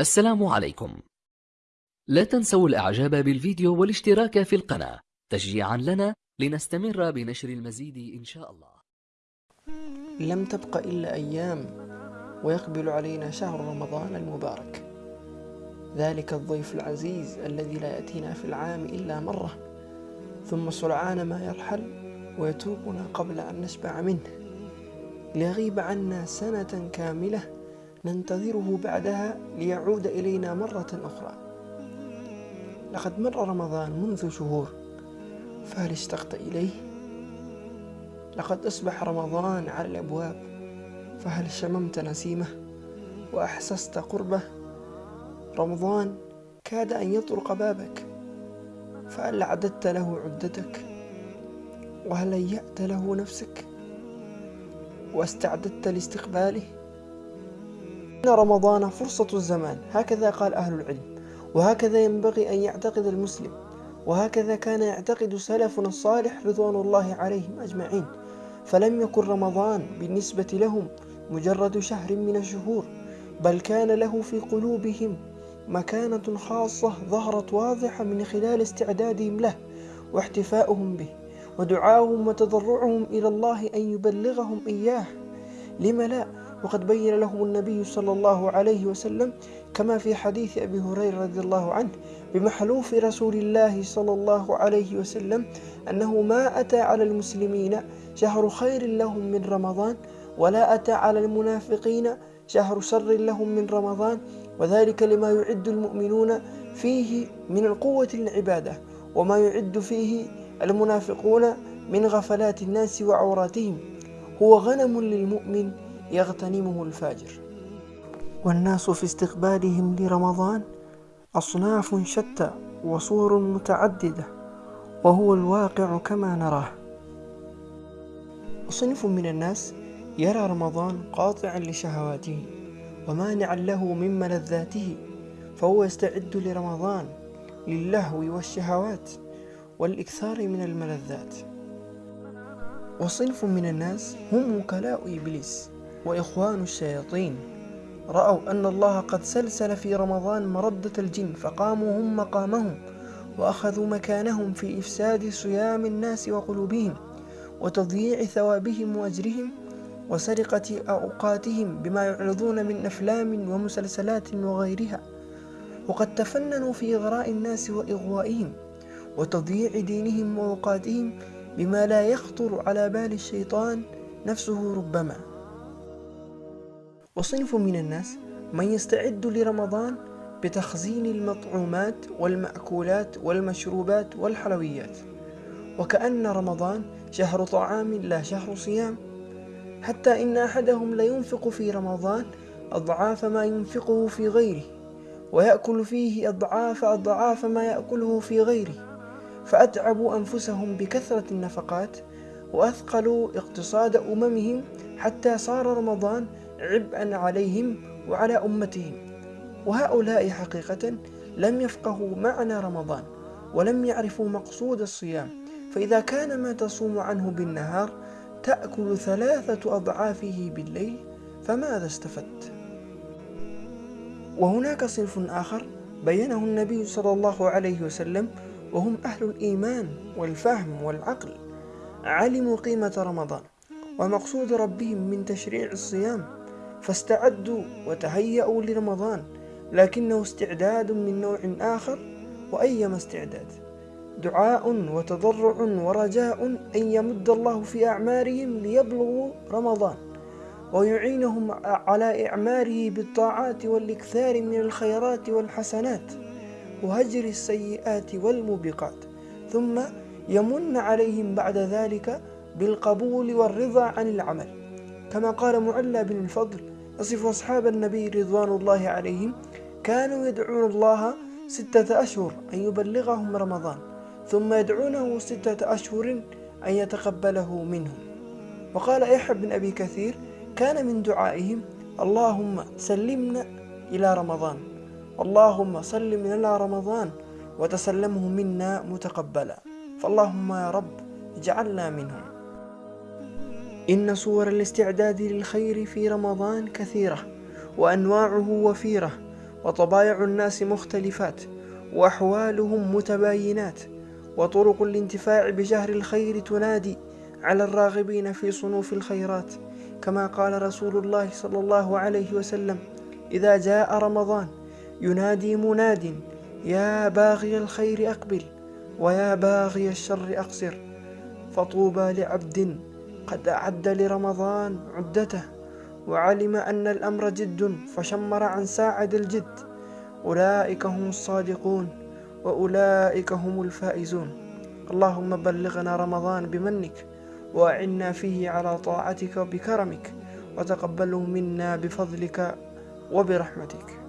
السلام عليكم. لا تنسوا الإعجاب بالفيديو والاشتراك في القناة تشجيعا لنا لنستمر بنشر المزيد إن شاء الله. لم تبق إلا أيام ويقبل علينا شهر رمضان المبارك. ذلك الضيف العزيز الذي لا يأتينا في العام إلا مرة. ثم سرعان ما يرحل ويتركنا قبل أن نشبع منه. ليغيب عنا سنة كاملة ننتظره بعدها ليعود إلينا مرة أخرى. لقد مر رمضان منذ شهور فهل اشتقت إليه؟ لقد أصبح رمضان على الأبواب فهل شممت نسيمه وأحسست قربه؟ رمضان كاد أن يطرق بابك فهل عددت له عدتك؟ وهل هيأت له نفسك؟ واستعددت لاستقباله؟ إن رمضان فرصة الزمان. هكذا قال أهل العلم. وهكذا ينبغي أن يعتقد المسلم. وهكذا كان يعتقد سلفنا الصالح رضوان الله عليهم أجمعين. فلم يكن رمضان بالنسبة لهم مجرد شهر من الشهور بل كان له في قلوبهم مكانة خاصة ظهرت واضحة من خلال استعدادهم له واحتفاؤهم به ودعاؤهم وتضرعهم إلى الله أن يبلغهم إياه. لم لا؟ وقد بين لهم النبي صلى الله عليه وسلم كما في حديث أبي هريرة رضي الله عنه بمحلوف رسول الله صلى الله عليه وسلم أنه ما أتى على المسلمين شهر خير لهم من رمضان ولا أتى على المنافقين شهر شر لهم من رمضان وذلك لما يعد المؤمنون فيه من القوة العبادة وما يعد فيه المنافقون من غفلات الناس وعوراتهم. هو غنم للمؤمن يغتنمه الفاجر. والناس في استقبالهم لرمضان أصناف شتى وصور متعددة وهو الواقع كما نراه. صنف من الناس يرى رمضان قاطعا لشهواته ومانعا له من ملذاته فهو يستعد لرمضان للهو والشهوات والإكثار من الملذات. وصنف من الناس هم وكلاء إبليس وإخوان الشياطين. رأوا أن الله قد سلسل في رمضان مردة الجن فقاموا هم مقامهم وأخذوا مكانهم في إفساد صيام الناس وقلوبهم وتضييع ثوابهم وأجرهم وسرقة أوقاتهم بما يعرضون من أفلام ومسلسلات وغيرها. وقد تفننوا في إغراء الناس وإغوائهم وتضييع دينهم وأوقاتهم بما لا يخطر على بال الشيطان نفسه ربما. وصنف من الناس من يستعد لرمضان بتخزين المطعومات والمأكولات والمشروبات والحلويات. وكأن رمضان شهر طعام لا شهر صيام. حتى إن أحدهم لينفق في رمضان أضعاف ما ينفقه في غيره ويأكل فيه أضعاف أضعاف ما يأكله في غيره. فأتعبوا أنفسهم بكثرة النفقات وأثقلوا اقتصاد أممهم حتى صار رمضان عبئا عليهم وعلى أمتهم. وهؤلاء حقيقة لم يفقهوا معنى رمضان ولم يعرفوا مقصود الصيام. فإذا كان ما تصوم عنه بالنهار تأكل ثلاثة أضعافه بالليل فماذا استفدت؟ وهناك صنف آخر بينه النبي صلى الله عليه وسلم وهم أهل الإيمان والفهم والعقل. علموا قيمة رمضان ومقصود ربهم من تشريع الصيام. فاستعدوا وتهيأوا لرمضان لكنه استعداد من نوع آخر وأيما استعداد. دعاء وتضرع ورجاء أن يمد الله في أعمارهم ليبلغوا رمضان ويعينهم على إعماره بالطاعات والإكثار من الخيرات والحسنات وهجر السيئات والموبقات. ثم يمن عليهم بعد ذلك بالقبول والرضا عن العمل. كما قال معلى بن الفضل يصف أصحاب النبي رضوان الله عليهم كانوا يدعون الله ستة أشهر أن يبلغهم رمضان ثم يدعونه ستة أشهر أن يتقبله منهم. وقال يحيى بن أبي كثير كان من دعائهم اللهم سلمنا إلى رمضان اللهم سلم لنا رمضان وتسلمه منا متقبلا فاللهم يا رب اجعلنا منهم. إن صور الاستعداد للخير في رمضان كثيرة وأنواعه وفيرة وطبايع الناس مختلفات وأحوالهم متباينات وطرق الانتفاع بجهر الخير تنادي على الراغبين في صنوف الخيرات. كما قال رسول الله صلى الله عليه وسلم إذا جاء رمضان ينادي مناد يا باغي الخير أقبل ويا باغي الشر أقصر فطوبى لعبد قد أعد لرمضان عدته وعلم أن الأمر جد فشمر عن ساعد الجد. أولئك هم الصادقون وأولئك هم الفائزون. اللهم بلغنا رمضان بمنك وأعنا فيه على طاعتك بكرمك وتقبله منا بفضلك وبرحمتك.